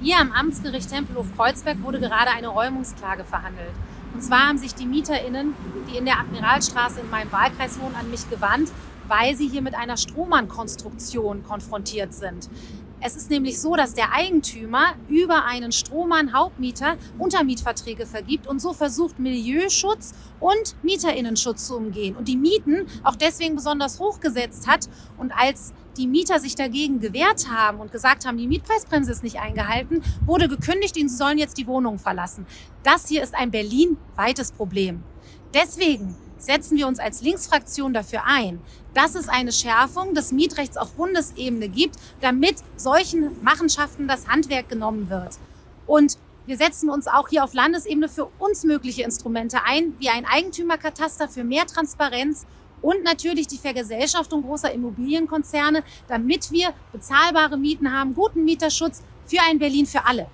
Hier am Amtsgericht Tempelhof-Kreuzberg wurde gerade eine Räumungsklage verhandelt. Und zwar haben sich die MieterInnen, die in der Admiralstraße in meinem Wahlkreis wohnen, an mich gewandt, weil sie hier mit einer Strohmann-Konstruktion konfrontiert sind. Es ist nämlich so, dass der Eigentümer über einen Strohmann-Hauptmieter Untermietverträge vergibt und so versucht, Milieuschutz und MieterInnenschutz zu umgehen und die Mieten auch deswegen besonders hochgesetzt hat. Und als die Mieter sich dagegen gewehrt haben und gesagt haben, die Mietpreisbremse ist nicht eingehalten, wurde gekündigt, sie sollen jetzt die Wohnung verlassen. Das hier ist ein berlinweites Problem. Deswegen setzen wir uns als Linksfraktion dafür ein, dass es eine Schärfung des Mietrechts auf Bundesebene gibt, damit solchen Machenschaften das Handwerk genommen wird. Und wir setzen uns auch hier auf Landesebene für uns mögliche Instrumente ein, wie ein Eigentümerkataster für mehr Transparenz und natürlich die Vergesellschaftung großer Immobilienkonzerne, damit wir bezahlbare Mieten haben, guten Mieterschutz für ein Berlin für alle.